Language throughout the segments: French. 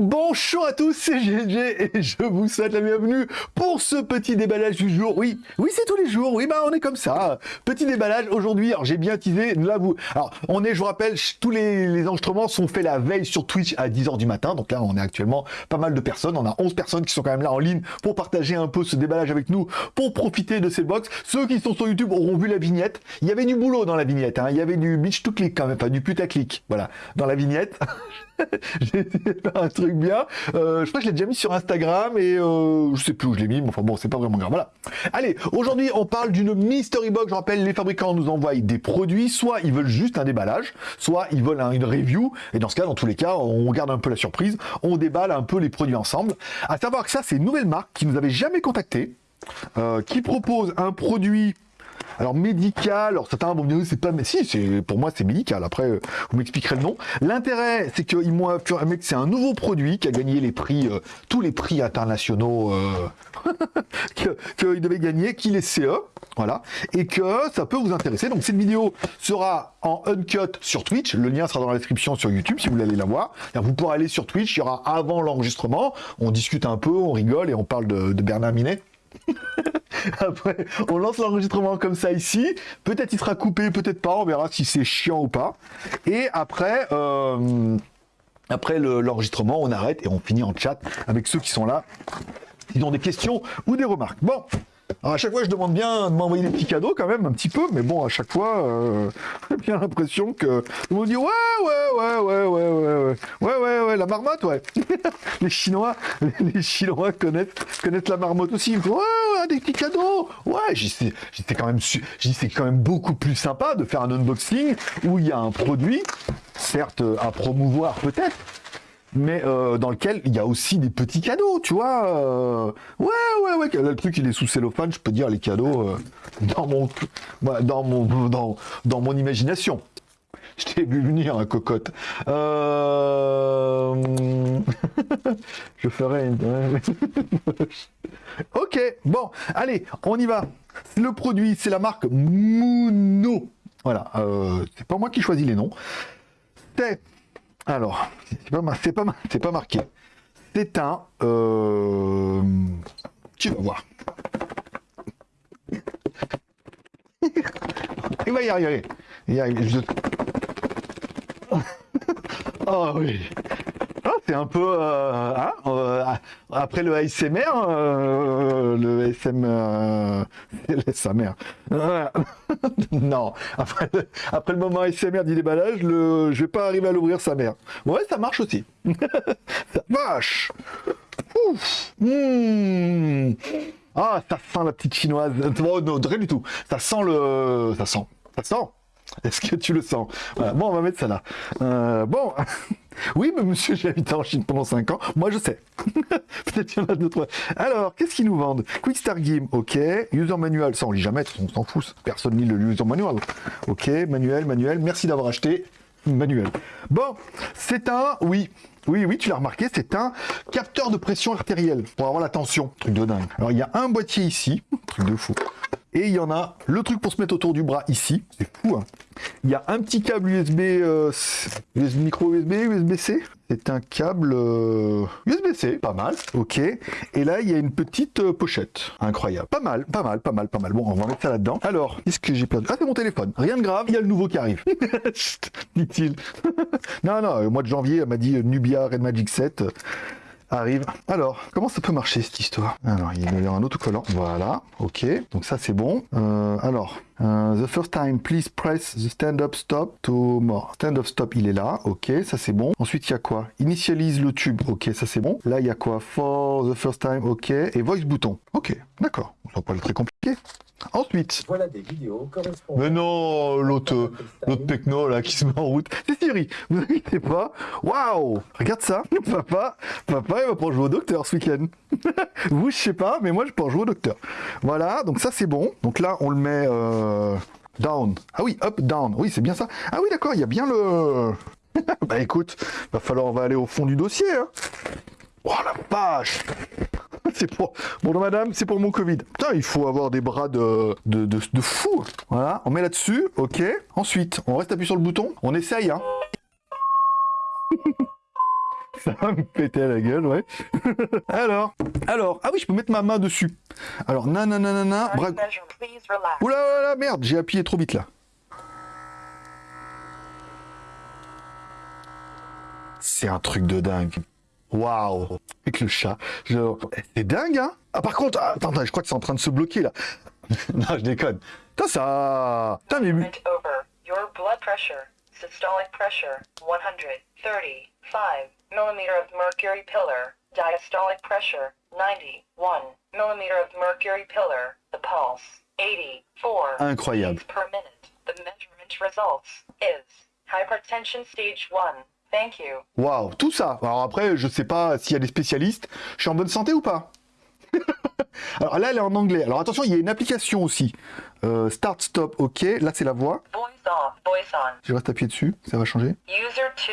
Bonjour à tous, c'est GG et je vous souhaite la bienvenue pour ce petit déballage du jour. Oui, oui, c'est tous les jours. Oui, bah on est comme ça. Petit déballage aujourd'hui. Alors j'ai bien teasé. Là vous, alors on est, je vous rappelle, tous les, enregistrements sont faits la veille sur Twitch à 10h du matin. Donc là, on est actuellement pas mal de personnes. On a 11 personnes qui sont quand même là en ligne pour partager un peu ce déballage avec nous, pour profiter de ces box. Ceux qui sont sur YouTube auront vu la vignette. Il y avait du boulot dans la vignette. Hein. Il y avait du bitch to click quand même, pas du putaclic. Voilà, dans la vignette. j'ai faire un truc bien. Euh, je crois que je l'ai déjà mis sur Instagram et euh, je sais plus où je l'ai mis, enfin bon, c'est pas vraiment grave. Voilà. Allez, aujourd'hui, on parle d'une mystery box. Je rappelle, les fabricants nous envoient des produits, soit ils veulent juste un déballage, soit ils veulent une review. Et dans ce cas, dans tous les cas, on garde un peu la surprise, on déballe un peu les produits ensemble. À savoir que ça, c'est une nouvelle marque qui nous avait jamais contacté, euh, qui propose un produit alors médical, alors certains vont me dire c'est pas, mais si, c'est pour moi c'est médical. Après, vous m'expliquerez le nom. L'intérêt, c'est qu'ils m'ont que c'est un nouveau produit qui a gagné les prix, euh, tous les prix internationaux euh, qu'il devait gagner, qu'il est CE, voilà, et que ça peut vous intéresser. Donc cette vidéo sera en uncut sur Twitch. Le lien sera dans la description sur YouTube si vous voulez aller la voir. Vous pourrez aller sur Twitch, il y aura avant l'enregistrement. On discute un peu, on rigole et on parle de, de Bernard Minet. Après, on lance l'enregistrement comme ça ici. Peut-être il sera coupé, peut-être pas. On verra si c'est chiant ou pas. Et après, euh, après l'enregistrement, on arrête et on finit en chat avec ceux qui sont là. Ils ont des questions ou des remarques. Bon, alors à chaque fois, je demande bien de m'envoyer des petits cadeaux quand même, un petit peu, mais bon, à chaque fois, euh, j'ai bien l'impression que tout le dit ouais, ouais, ouais, ouais, ouais, ouais, ouais, ouais, ouais, la marmotte, ouais. les Chinois, les Chinois connaissent, connaissent la marmotte aussi. Ils me disent ouais, ouais, des petits cadeaux. Ouais, j'étais quand même, c'est quand même beaucoup plus sympa de faire un unboxing où il y a un produit, certes à promouvoir peut-être, mais euh, dans lequel il y a aussi des petits cadeaux, tu vois. Euh, ouais, ouais, ouais. Le truc, il est sous cellophane, je peux dire les cadeaux euh, dans mon, dans mon, dans, dans mon imagination. Je t'ai vu venir, un hein, cocotte. je ferai une. ok, bon, allez, on y va. Le produit, c'est la marque Muno. Voilà, c'est pas moi qui choisis les noms. C'est alors, c'est pas, pas, pas marqué. C'est un... Euh, tu vas voir. Il va y arriver. Il y arrive. oh oui c'est un peu euh, hein, euh, après le ASMR, euh, le SM, sa mère. non, après, le moment ASMR du déballage, le, je vais pas arriver à l'ouvrir sa mère. Ouais, ça marche aussi. vache. Ouf. Hmm. Ah, ça sent la petite chinoise. non, rien du tout. Ça sent le, ça sent, ça sent. Est-ce que tu le sens? Bon, on va mettre ça là. Euh, bon, oui, mais monsieur, j'ai habité en Chine pendant 5 ans. Moi, je sais. Peut-être qu'il y en a d'autres. Alors, qu'est-ce qu'ils nous vendent? Quick Start Game, ok. User Manual, ça on lit jamais, on s'en fout. Personne lit le User Manual. Ok, manuel, manuel. Merci d'avoir acheté. Manuel. Bon, c'est un, oui, oui, oui, tu l'as remarqué, c'est un capteur de pression artérielle pour avoir la tension. Truc de dingue. Alors, il y a un boîtier ici, truc de fou. Et il y en a le truc pour se mettre autour du bras ici. C'est fou, hein. Il y a un petit câble USB, euh, micro USB, USB-C. C'est un câble USB-C, euh, pas mal. Ok. Et là, il y a une petite euh, pochette. Incroyable. Pas mal, pas mal, pas mal, pas mal. Bon, on va mettre ça là-dedans. Alors, qu'est-ce que j'ai perdu Ah, c'est mon téléphone. Rien de grave, il y a le nouveau qui arrive. Dit-il. non, non, au mois de janvier, elle m'a dit Nubia Red Magic 7 arrive. Alors, comment ça peut marcher cette histoire? Alors, il y a un autocollant. Voilà, ok. Donc ça, c'est bon. Euh, alors, euh, the first time, please press the stand-up stop to more. Stand-up stop, il est là. Ok, ça c'est bon. Ensuite, il y a quoi? Initialise le tube. Ok, ça c'est bon. Là, il y a quoi? For the first time. Ok. Et voice bouton. Ok, d'accord. Ça va pas être très compliqué. Ensuite. Voilà des vidéos Mais non, l'autre, l'autre techno là qui se met en route. C'est Siri, vous inquiétez pas. Waouh Regarde ça, papa, papa il va pour jouer au docteur ce week-end. vous, je sais pas, mais moi je peux jouer au docteur. Voilà, donc ça c'est bon. Donc là, on le met euh, down. Ah oui, up, down. Oui, c'est bien ça. Ah oui, d'accord, il y a bien le... bah écoute, va falloir, on va aller au fond du dossier. Hein. Oh la vache c'est pour... Bonjour madame, c'est pour mon Covid. Putain, il faut avoir des bras de, de, de, fou. Voilà, on met là-dessus, ok. Ensuite, on reste appuyé sur le bouton, on essaye, hein. Ça va me péter à la gueule, ouais. alors, alors, ah oui, je peux mettre ma main dessus. Alors, nanana, bras... Oula, oula, merde, j'ai appuyé trop vite là. C'est un truc de dingue. Waouh Avec le chat. je- C'est dingue, hein Ah, par contre, ah, attends, attends, je crois que c'est en train de se bloquer là. non, je déconne. Putain, ça... Putain, mais... Your blood pressure, systolic pressure, 135 millimeter of mercury pillar. Diastolic pressure, 91 millimeter of mercury pillar. The pulse, 84 Incroyable. per minute. The measurement results is hypertension stage 1. Thank you. Waouh, tout ça. Alors après, je sais pas s'il y a des spécialistes. Je suis en bonne santé ou pas? Alors là, elle est en anglais. Alors attention, il y a une application aussi. Euh, start, stop, ok. Là, c'est la voix. Voice off, voice on. Je reste appuyé dessus, ça va changer. User 2.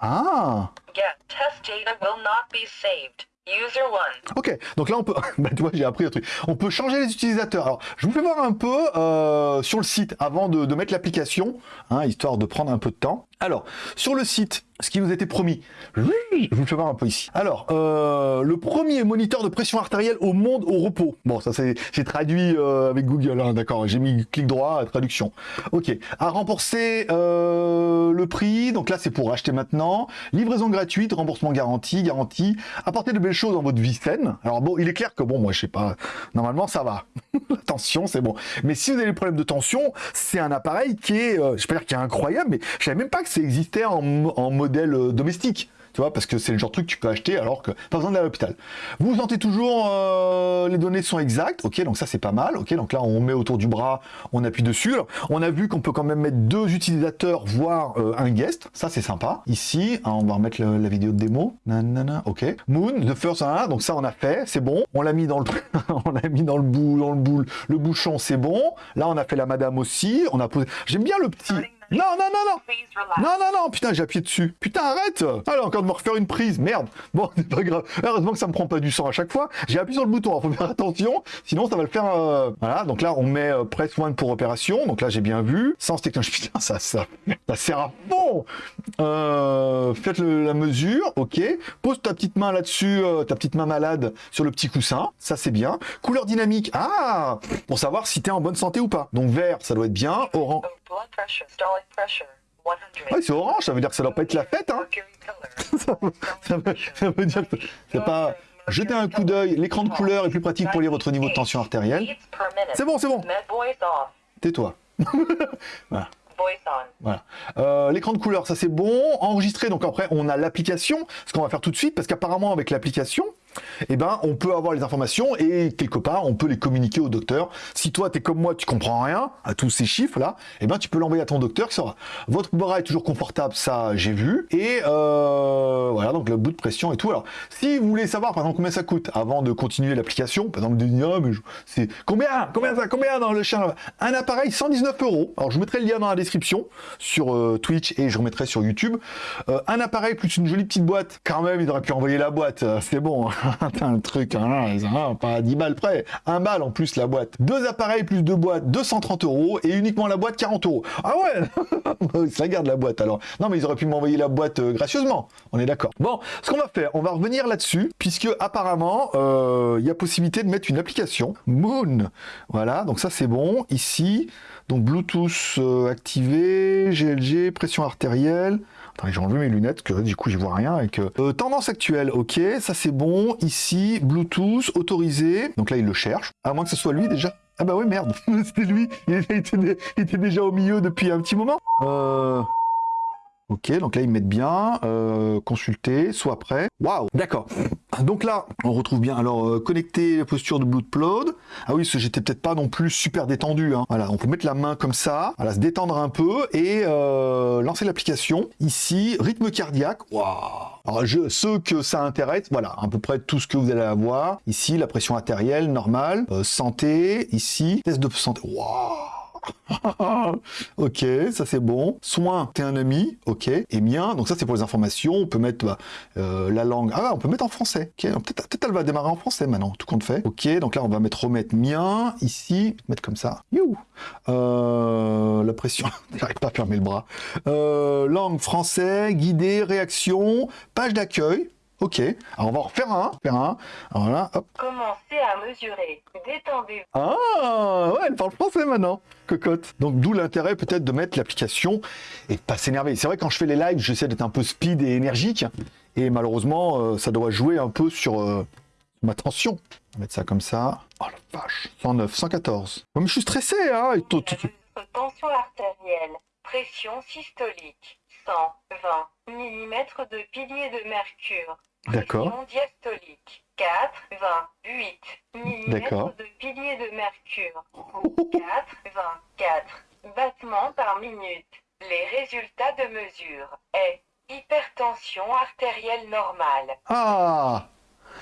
Ah Get test data will not be saved. User 1. Ok, donc là on peut, bah tu vois j'ai appris un truc, on peut changer les utilisateurs. Alors je vous fais voir un peu euh, sur le site avant de, de mettre l'application, hein, histoire de prendre un peu de temps. Alors sur le site, ce qui nous était promis, je vous le fais voir un peu ici. Alors euh, le premier moniteur de pression artérielle au monde au repos. Bon ça c'est, traduit euh, avec Google, hein, d'accord, j'ai mis clic droit traduction. Ok, à rembourser euh, le prix, donc là c'est pour acheter maintenant, livraison gratuite, remboursement garanti, garantie, apporter de belles choses dans votre vie saine. Alors bon, il est clair que bon, moi je sais pas, normalement ça va. Tension c'est bon. Mais si vous avez des problèmes de tension, c'est un appareil qui est, je peux dire qui est incroyable, mais je savais même pas que en, mo- en modèle euh, domestique. Tu vois, parce que c'est le genre de truc que tu peux acheter alors que pas besoin d'aller à l'hôpital. Vous vous sentez toujours, euh, les données sont exactes, ok, donc ça c'est pas mal, ok, donc là on met autour du bras, on appuie dessus. On a vu qu'on peut quand même mettre deux utilisateurs, voire euh, un guest, ça c'est sympa. Ici, hein, on va remettre la vidéo de démo, nanana, ok. Moon, the first one, donc ça on a fait, c'est bon. On l'a mis dans le, on l'a mis dans le bout, dans le boule, le bouchon, c'est bon. Là on a fait la madame aussi, on a posé. J'aime bien le petit. Non, non, non, non. Non, non, non, putain, j'ai appuyé dessus. Putain, arrête Allez, encore de me refaire une prise, merde. Bon, c'est pas grave. Heureusement que ça me prend pas du sang à chaque fois. J'ai appuyé sur le bouton, faut faire attention, sinon ça va le faire... euh, Voilà, donc là, on met euh, press one pour opération. Donc là, j'ai bien vu. Sans technologie, putain, ça, ça, ça sert à fond euh, Faites le- la mesure, ok. Pose ta petite main là-dessus, euh, ta petite main malade sur le petit coussin. Ça, c'est bien. Couleur dynamique, ah Pour savoir si t'es en bonne santé ou pas. Donc vert, ça doit être bien. Orange... Of blood pressure, systolic pressure, 100 Ouais, c'est orange, ça veut dire que ça doit pas être la fête, hein ça veut, ça veut dire que c'est pas... Jetez un coup d'œil, l'écran de couleur est plus pratique pour lire votre niveau de tension artérielle. C'est bon, c'est bon, tais-toi. Voilà. Euh, l'écran de couleur, ça c'est bon. Enregistré, donc après on a l'application, ce qu'on va faire tout de suite, parce qu'apparemment avec l'application, eh ben, on peut avoir les informations et quelque part on peut les communiquer au docteur. Si toi t'es comme moi, tu comprends rien à tous ces chiffres là, eh ben tu peux l'envoyer à ton docteur qui saura. Votre bras est toujours confortable, ça j'ai vu. Et euh, voilà, donc le bout de pression et tout. Alors, si vous voulez savoir par exemple combien ça coûte avant de continuer l'application, par exemple de dire mais c'est combien, combien ça, combien dans le chien, un appareil 119 euros. Alors je vous mettrai le lien dans la description sur euh, Twitch et je remettrai sur YouTube. Euh, un appareil plus une jolie petite boîte. Quand même, il aurait pu envoyer la boîte. C'est bon. Le truc, hein, hein, pas à 10 balles près. Un balle en plus la boîte. Deux appareils plus deux boîtes, 230 euros et uniquement la boîte 40 euros. Ah ouais, ça garde la boîte alors. Non, mais ils auraient pu m'envoyer la boîte euh, gracieusement. On est d'accord. Bon, ce qu'on va faire, on va revenir là-dessus puisque apparemment euh, il y a possibilité de mettre une application Moon. Voilà, donc ça c'est bon. Ici, donc Bluetooth euh, activé, GLG, pression artérielle. Attends, j'ai enlevé mes lunettes, que du coup j'y vois rien. Et que... Euh, tendance actuelle, ok, ça c'est bon. Ici, Bluetooth autorisé. Donc là il le cherche. À moins que ce soit lui déjà. Ah bah ouais merde, c'était lui. Il était, il était déjà au milieu depuis un petit moment. Euh... Ok, donc là ils mettent bien, euh, consulter, soit prêt. Waouh, d'accord. Donc là, on retrouve bien. Alors, euh, connecter la posture de Bloodplod. Ah oui, parce que j'étais peut-être pas non plus super détendu. Hein. Voilà, on peut mettre la main comme ça, voilà, se détendre un peu et euh, lancer l'application. Ici, rythme cardiaque. Waouh. Alors, je, ceux que ça intéresse, voilà, à peu près tout ce que vous allez avoir. Ici, la pression artérielle normale, euh, santé. Ici, test de santé. Waouh. ok, ça c'est bon. Soin, t'es un ami, ok. Et mien, donc ça c'est pour les informations. On peut mettre bah, euh, la langue. Ah, on peut mettre en français. Ok, peut-être peut elle va démarrer en français maintenant, tout compte fait. Ok, donc là on va mettre remettre mien ici, mettre comme ça. You. Euh, la pression, j'arrive pas à fermer le bras. Euh, langue français, guidée, réaction, page d'accueil. Ok, alors on va en refaire un, faire un. Alors là, hop. Commencez à mesurer. Détendez-vous. Ah, ouais, elle parle français maintenant, cocotte. Donc d'où l'intérêt peut-être de mettre l'application et de pas s'énerver. C'est vrai quand je fais les lives, j'essaie d'être un peu speed et énergique, et malheureusement, euh, ça doit jouer un peu sur euh, ma tension. On va mettre ça comme ça. Oh la vache, 109, 114. Ouais, mais je suis stressé, hein. et tension artérielle. Pression systolique. 120 mm de pilier de mercure. D'accord. Diastolique. 88 mm D'accord. de pilier de mercure. 84 battements par minute. Les résultats de mesure est hypertension artérielle normale. Ah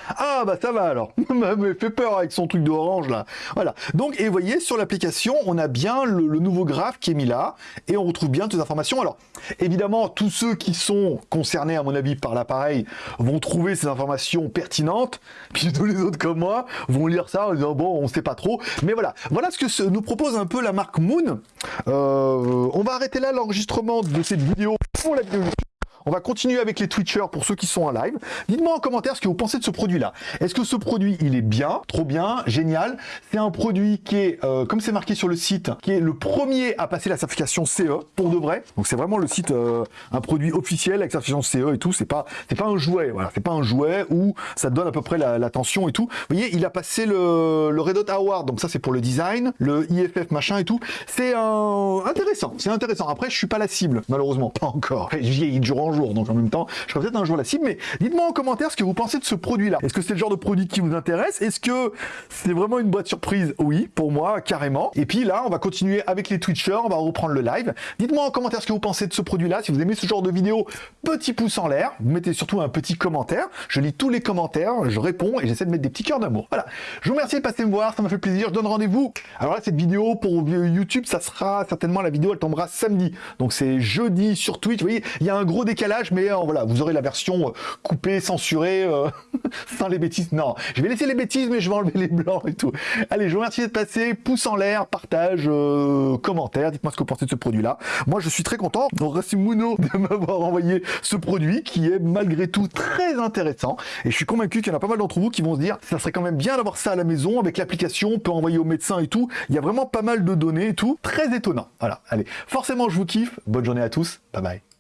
ah bah ça va alors, mais fait peur avec son truc d'orange là. Voilà. Donc et vous voyez sur l'application, on a bien le, nouveau graphe qui est mis là et on retrouve bien toutes les informations. Alors évidemment, tous ceux qui sont concernés à mon avis par l'appareil vont trouver ces informations pertinentes, puis tous les autres comme moi vont lire ça en disant bon, on sait pas trop. Mais voilà, voilà ce que nous propose un peu la marque Moon. Euh, on va arrêter là l'enregistrement de cette vidéo pour la vidéo. On va continuer avec les Twitchers pour ceux qui sont en live. Dites-moi en commentaire ce que vous pensez de ce produit-là. Est-ce que ce produit, il est bien, trop bien, génial? C'est un produit qui est, euh, comme c'est marqué sur le site, qui est le premier à passer la certification CE pour de vrai. Donc c'est vraiment le site, euh, un produit officiel avec certification CE et tout. C'est pas, c'est pas un jouet. Voilà, c'est pas un jouet où ça donne à peu près la, la tension et tout. Vous voyez, il a passé le, le Red Dot Award. Donc ça, c'est pour le design, le IFF machin et tout. C'est intéressant. C'est intéressant. Après, je suis pas la cible, malheureusement, pas encore. Vieillis de donc en même temps, je serai peut-être un jour la cible. Mais dites-moi en commentaire ce que vous pensez de ce produit-là. Est-ce que c'est le genre de produit qui vous intéresse? Est-ce que c'est vraiment une boîte surprise? Oui, pour moi, carrément. Et puis là, on va continuer avec les Twitchers, on va reprendre le live. Dites-moi en commentaire ce que vous pensez de ce produit-là. Si vous aimez ce genre de vidéo, petit pouce en l'air. Vous mettez surtout un petit commentaire. Je lis tous les commentaires, je réponds et j'essaie de mettre des petits cœurs d'amour. Voilà. Je vous remercie de passer me voir, ça m'a fait plaisir. Je donne rendez-vous. Alors là, cette vidéo pour YouTube, ça sera certainement la vidéo, elle tombera samedi. Donc c'est jeudi sur Twitch. Vous voyez, il y a un gros décalage, mais euh, voilà, vous aurez la version euh, coupée, censurée, euh, sans les bêtises. Non, je vais laisser les bêtises, mais je vais enlever les blancs et tout. Allez, je vous remercie d'être passé. Pouce en l'air, partage, commentaire. Dites-moi ce que vous pensez de ce produit-là. Moi, je suis très content. Mouno de m'avoir envoyé ce produit qui est malgré tout très intéressant. Et je suis convaincu qu'il y en a pas mal d'entre vous qui vont se dire, ça serait quand même bien d'avoir ça à la maison avec l'application, on peut envoyer au médecin et tout. Il y a vraiment pas mal de données et tout. Très étonnant. Voilà. Allez, forcément, je vous kiffe. Bonne journée à tous. Bye bye.